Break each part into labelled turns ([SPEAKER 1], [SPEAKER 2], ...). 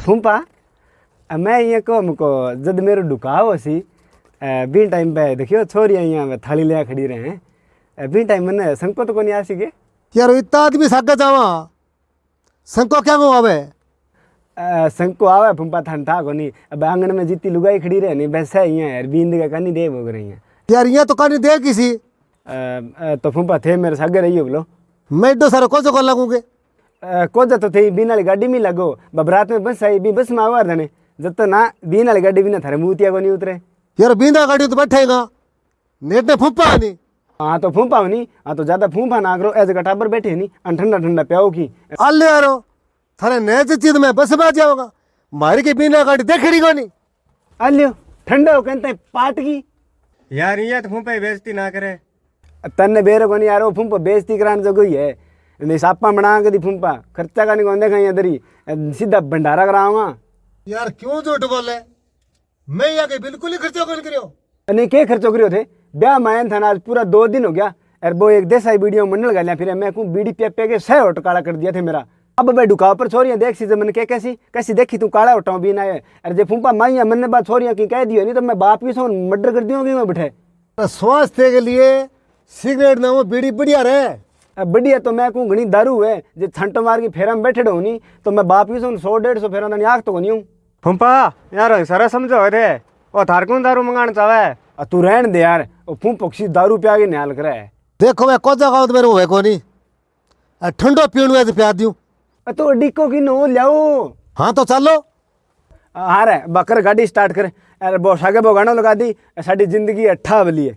[SPEAKER 1] फूंपा मैं ये को हमको जब मेरो डुकाव सी बी टाइम पे देखियो छोरियाँ यहाँ थाली ले खड़ी रहे हैं। बी टाइम मैंने संको तो कोनी आसी के?
[SPEAKER 2] यार इतना आदमी सागे जावा। संको क्या को आवे?
[SPEAKER 1] संको आवे फूंपा थान था कोनी। अब आँगन में जितनी लुगाई खड़ी रहे नहीं बस है यहाँ यार बींद का कनी दे भोग रही हैं।
[SPEAKER 2] यार यहाँ तो कहानी दे किसी?
[SPEAKER 1] तो फूंपा थे मेरे सागे रहियो बोलो।
[SPEAKER 2] मैं एडो सारा को को लगूँगे।
[SPEAKER 1] कोजा तो थे बीन वाली गाड़ी में लगो बबरात में बस आई भी बस में आवार धने। जब तो ना बीन वाली गाड़ी भी ना थारे मुतिया को नहीं उतरे।
[SPEAKER 2] यार बींदा गाड़ी तो बैठेगा नेट ने फुप्पा नहीं
[SPEAKER 1] हाँ तो फूंपा नहीं हाँ तो ज़्यादा फूंपा ना करो ऐसे गटाबर बैठे नहीं अन ठंडा ठंडा प्याओ की।
[SPEAKER 2] अल्ले यारो थारे नए चीज़ में बस में आ जाओगा मारी की बीना गाड़ी देखेगी को नहीं
[SPEAKER 1] अलियो ठंडा हो कहते पाट की।
[SPEAKER 3] यार ये तो फूंपा ही बेइज्जती ना करे।
[SPEAKER 1] तन्ने बेरो को नहीं यार वो फूंपा बेइज्जती कराने जो गई है। नहीं सापा बना के दी फूंपा। खर्चा का नहीं कौन देखा यहाँ दरी सीधा भंडारा कराऊँगा।
[SPEAKER 2] यार क्यों झूठ बोले मैं यहाँ के बिल्कुल ही खर्चा कौन करियो।
[SPEAKER 1] नहीं के खर्चो करियो थे? ब्याह मायन था ना आज पूरा दो दिन हो गया। और वो एक देसाई वीडियो मंडल गया फिर मैं को बीड़ी पे पे के सह होट काला कर दिया थे मेरा। अब मैं डुकाव पर छोरियाँ देख सी मैंने क्या कैसी कैसी देखी तू काला होटा भी ना है अरे जे फूंपा माइया मैंने बात छोरियाँ की कह दियो नहीं तो मैं बाप की सो मर्डर कर दियोगी मैं बैठे?
[SPEAKER 2] स्वास्थ्य के लिए सिगरेट ना वो बीड़ी बढ़िया रहे।
[SPEAKER 1] बढ़िया तो मैं कहूँ घनी दारू है जे छंट मार की फेरा में बैठे हो नहीं तो मैं बाप की सो सौ डेढ़ सौ फेरा आख तो नहीं हूँ।
[SPEAKER 3] फूंपा यार सारा समझो रे ओ थार कौन दारू मंगाना चाहे
[SPEAKER 1] तू रहन दे यार वो फूं पक्षी दारू पिया के निहाल करे।
[SPEAKER 2] देखो मैं कोजा गाँव मेरे हुए को नहीं ठंडो पीण प्यार दियूं।
[SPEAKER 1] आ तो डिको की नो लियाओ।
[SPEAKER 2] हाँ तो चलो।
[SPEAKER 1] हाँ रे बकर गाड़ी स्टार्ट कर। अरे वो सागे वो गाना लगा दी साड़ी ज़िंदगी अट्ठा बली है।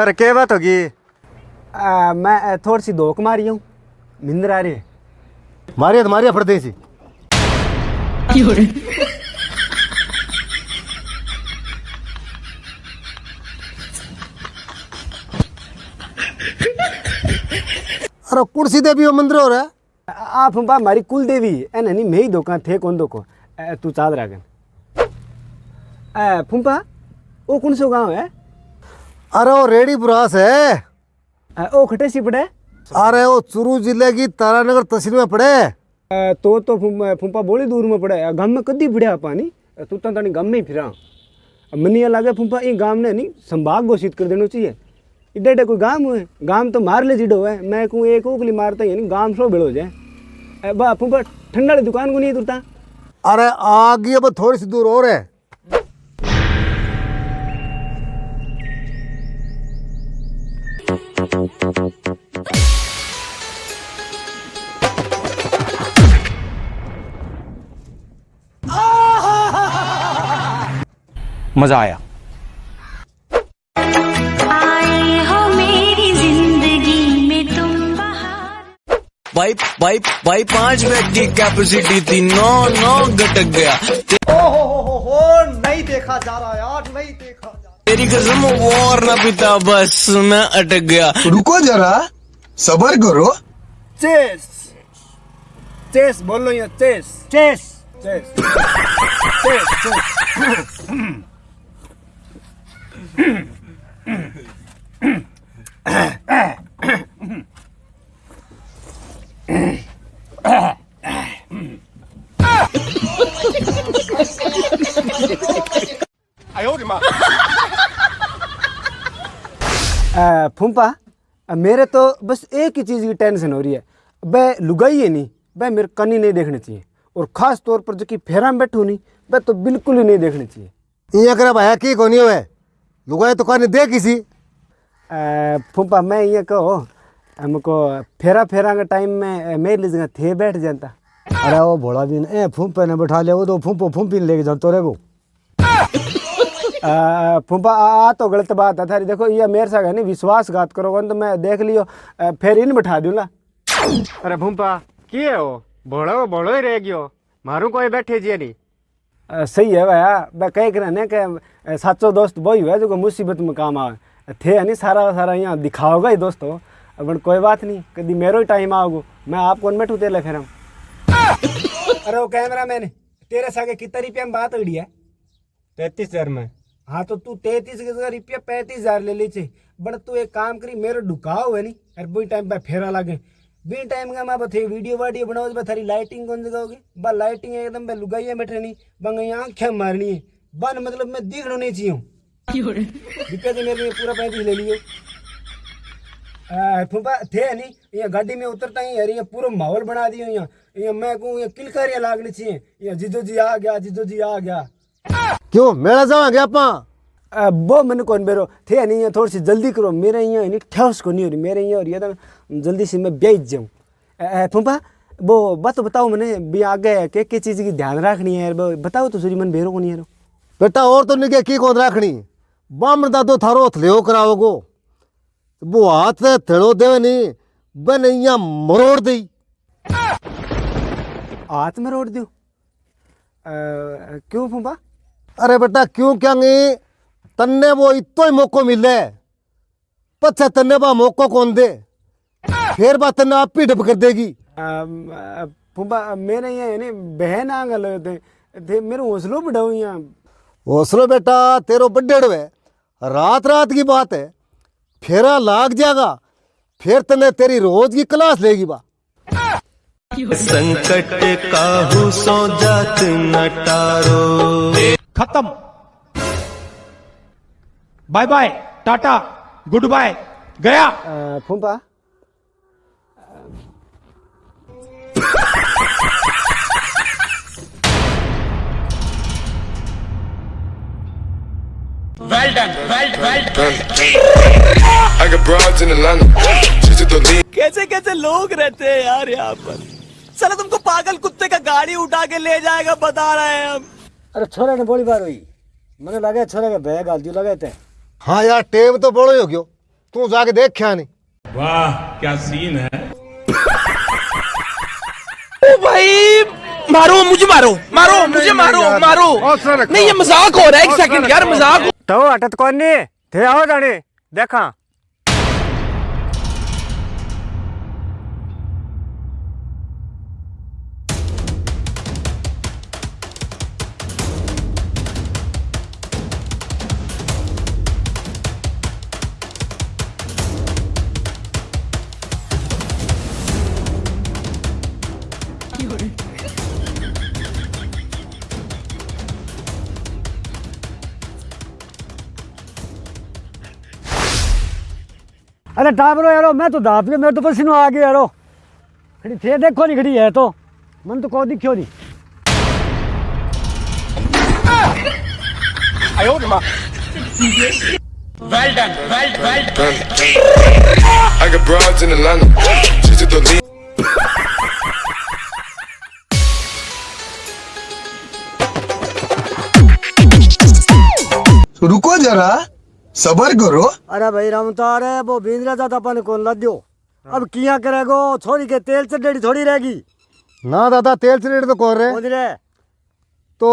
[SPEAKER 3] अरे क्या बात होगी?
[SPEAKER 1] मैं थोड़ी सी धोख मारी हूँ। निंदर आ रही है
[SPEAKER 2] मारिया तो मारिया फट सी अरे कुर्सी देवी मंदिर हो रहा है
[SPEAKER 1] आ आ, फूंपा हमारी कुल देवी है ना नहीं मैं ही धोखा थे कौन धोखो? तू चाद रागन। ए, फूंपा वो कौन सो गाँव है?
[SPEAKER 2] अरे वो रेडी बुरास है।
[SPEAKER 1] ओ खटे सी पड़े।
[SPEAKER 2] अरे वो चुरू ज़िले की तारानगर तहसील में पड़े।
[SPEAKER 1] आ, तो तो फूंपा फूंपा बोली दूर में पड़े। गाँव में कदी फिरया पानी तू तो तानी गाँव में ही फिरा। मनी ये लागे फूंपा ये गाँव ने नहीं संभाग घोषित कर देना चाहिए। इड्डे इड्डे कोई गाँव है गाँव तो मार ले जिडो है। मैं कहूँ एक ओकली मारता ही नहीं गाँव सो बेड़ो जाए। बा फूंपा ठंडा दुकान को नहीं तुरता
[SPEAKER 2] अरे आगे अब थोड़ी सी दूर और है।
[SPEAKER 3] मज़ा आया।
[SPEAKER 4] आए हो मेरी ज़िंदगी में तुम बहार
[SPEAKER 5] भाई भाई भाई पाँच बैग की कैपेसिटी थी। नौ नौ घटक गया।
[SPEAKER 6] ओ
[SPEAKER 7] हो हो हो नहीं देखा जा रहा यार नहीं देखा जा रहा।
[SPEAKER 5] तेरी कसम और ना पिता बस मैं अटक गया।
[SPEAKER 8] रुको जरा सबर करो।
[SPEAKER 1] चेस। चेस बोल लो ये chess. Chess. Chess. Chess chess. आ, मेरे तो बस एक ही चीज़ की टेंशन हो रही है। वह लुगाई है नहीं वह मेरे कनी नहीं देखनी चाहिए। और ख़ास तौर पर जो कि फेरा में बैठू नहीं वह तो बिल्कुल ही नहीं देखनी चाहिए।
[SPEAKER 2] ये करे भाया की कोनी हुए लुगाई तो कहने दे किसी
[SPEAKER 1] फूफा मैं ये कहो हमको फेरा फेरा के टाइम में मेरे लिए जगह थे बैठ जाता
[SPEAKER 2] अरे वो भोला भी ए फूफे ने बैठा लिया वो तो फूफो फूफी लेके जातो रे वो।
[SPEAKER 1] फूफा आ तो गलत बात है थारी देखो ये मेरे साथ है नहीं विश्वासघात करोगे तो मैं देख लियो फिर इन बैठा दूँ ना
[SPEAKER 3] अरे फूफा किए हो? भोड़ो भोड़ो ही रह गयो मारू कोई बैठे जी नहीं।
[SPEAKER 1] सही है भैया। मैं कह कर ने कि साचो दोस्त वही हुआ जो मुसीबत में काम आवे। थे नहीं सारा सारा यहाँ दिखाओगा ही दोस्तों। अब कोई बात नहीं कभी मेरो ही टाइम आओगो। मैं आपको बैठू तेले फिर हम अरे वो कैमरा मैन तेरे सागे कितना रुपया में बात हुई है?
[SPEAKER 3] तैतीस हज़ार में।
[SPEAKER 1] हाँ तो तू तैतीस हज़ार रुपया पैंतीस हज़ार ले लीजिए बट तू एक काम करी मेरे ढुकाओ है नहीं। अरे बुई टाइम पर फेरा लागे। बी टाइम का मैं बथे वीडियो वाडियो बनाओ बा थारी लाइटिंग कौन जगाओगे बा लाइटिंग एकदम बे लुगाइया बैठे नहीं बंग आँखें मारनी है। बन मतलब मैं दिखना नहीं चाहिए रुपया तो मेरे लिए पूरा पैंतीस ले लियो फूफा थे नहीं यहाँ गाड़ी में उतरता ही यार यहाँ पूरा माहौल बना दियो यहाँ। यहाँ मैं कहूँ यहाँ किलकारियाँ लागनी चाहिए। यहाँ जिदो जी आ गया जिदो जी आ गया।
[SPEAKER 2] क्यों? मेला जावांगे आपा
[SPEAKER 1] आ, वो मैंने कौन बेरो थे नहीं यहाँ थोड़ी सी जल्दी करो। मेरे यहाँ नहीं ठोस को नहीं हो रही मेरे यहाँ हो रही तो जल्दी से मैं बेच जाऊँ। फूफा वो बात बताओ मैंने भी आगे के के चीज़ की ध्यान रखनी है बताओ तो सूरी मन बेरो को नहीं यार।
[SPEAKER 2] बेटा और तो निके की कौन राखनी? बामण दादो थारो हथलियो कराओगो। वो हाथ थेड़ो देवे नहीं बन यहाँ मरोड़ दई।
[SPEAKER 1] हाथ में रोड दो क्यों फूफा?
[SPEAKER 2] अरे बेटा क्यों क्या नहीं तन्ने वो इतो ही मौको मिले। पच्छा तन्ने बा मौको कौन दे? फिर बात तन्ने आप ही डब कर देगी।
[SPEAKER 1] फूफा मेरे यहाँ है नहीं बहन आ गल थे थे मेरे हौसलों बढ़ाओ यहाँ
[SPEAKER 2] हौसलो बेटा तेरो बड्डेड़ है। रात रात की बात है। फेरा लाग जाएगा फिर तने तेरी रोज की क्लास लेगी बा।
[SPEAKER 5] संकट काहू सो जात नटारो
[SPEAKER 9] खत्म। Bye bye tata good bye गया
[SPEAKER 1] फूफा
[SPEAKER 8] I got broads in Atlanta. Just the lean.
[SPEAKER 10] कैसे कैसे लोग रहते हैं यार यहाँ पर? साला तुमको पागल कुत्ते का गाड़ी उठा के ले जाएगा बता रहे हैं हम।
[SPEAKER 1] अरे छोरे ने बोली बार हुई। मैंने लगे छोरे के बैग गाल दियो लगे थे।
[SPEAKER 2] हाँ यार टेम तो बड़ो ही हो गयो। तू जाके देख क्या नहीं।
[SPEAKER 9] वाह क्या सीन है?
[SPEAKER 10] ओ भाई मारो मुझे मारो मारो मुझे मारो मारो। नहीं ये मज़ाक हो रहा है एक सेकंड यार मज़ाक
[SPEAKER 3] तो अटत कौन नहीं थे आओ जाने। देखा।
[SPEAKER 1] अरे टाबरो यारो मैं तो दाप गया मेरे तो पसीनो आ गया यारो। खड़ी थे देखो नहीं खड़ी है तो। मन तो को दिखियो नहीं
[SPEAKER 8] I got broads in Atlanta. Just to the lean. रुको जरा। सबर करो।
[SPEAKER 1] अरे भाई रमतार है वो बींद्रा जाता अपन कौन ला दियो अब किया करेगो छोरी के तेल से डेढ़ी थोड़ी रहेगी।
[SPEAKER 2] ना दादा तेल से रेट तो कौन रहे? तो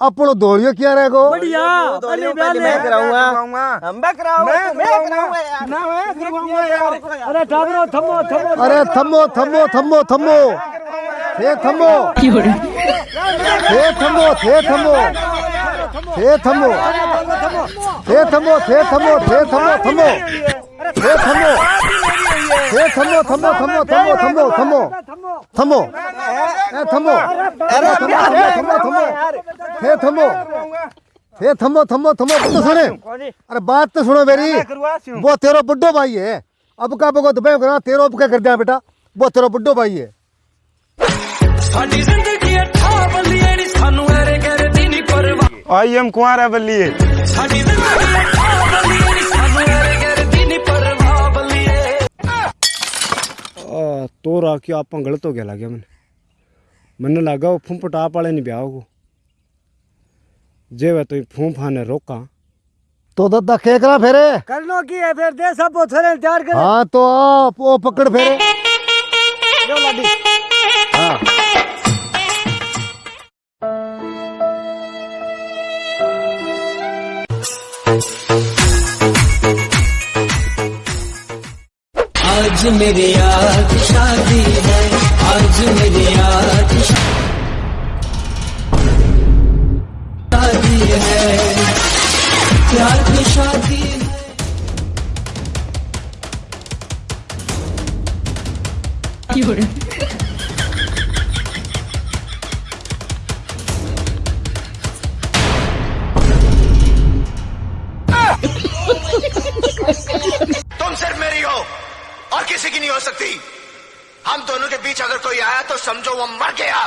[SPEAKER 2] अपनो दौड़ियो क्या रहेगो?
[SPEAKER 1] बढ़िया अली मैं कराऊँगा। हम मैं कराऊँगा मैं कराऊँगा। यार। ना मैं कराऊँगा यार। अरे टाबरो थमो थमो।
[SPEAKER 2] अरे थम्मो थम्मो थम्मो थम्मो थे थम्मो थे थम्मो थे थम्मो थे थम्मो थे थम्मो थे थम्मो थे थम्मो थम्मो थे थम्मो थे थम्मो थम्मो थम्मो थम्मो थम्मो थम्मो थम्मो ए थम्मो अरे थम्मो थम्मो थम्मो थे थम्मो थे थम्मो थम्मो थम्मो तो सुने अरे बात तो सुनो मेरी वो तेरा बुड्ढो भाई है अब का बगो दुबई करा तेरा अब क्या कर दिया बेटा वो तेरा बुड्ढो भाई है
[SPEAKER 5] ਸਾਡੀ ਜ਼ਿੰਦਗੀ ਅੱਠਾ ਬੱਲੀਏ ਨੀ ਸਾਨੂੰ ਐਰੇ ਗੈਰੇ ਦੀ ਨੀ ਪਰਵਾਹ
[SPEAKER 3] आई एम कुंवर
[SPEAKER 5] बलिए
[SPEAKER 1] तो रा कि आप गलत हो गया लगे मैंने। मैंने लगा वो फूम पटाप वाले नहीं ब्याह को जे वह तो फूम फाने हाँ रोका।
[SPEAKER 2] तो, तो दादा के करा फेरे।
[SPEAKER 1] कर लो की है फिर? दे सब छोरे तैयार कर।
[SPEAKER 2] हाँ तो आप वो पकड़ फेरे। लो लड्डी। हाँ।
[SPEAKER 6] आज मेरी यार शादी है, आज मेरी यार शादी है। प्यार की शादी है।
[SPEAKER 11] You're किसी की नहीं हो सकती। हम दोनों के बीच अगर कोई आया तो समझो वो मर गया।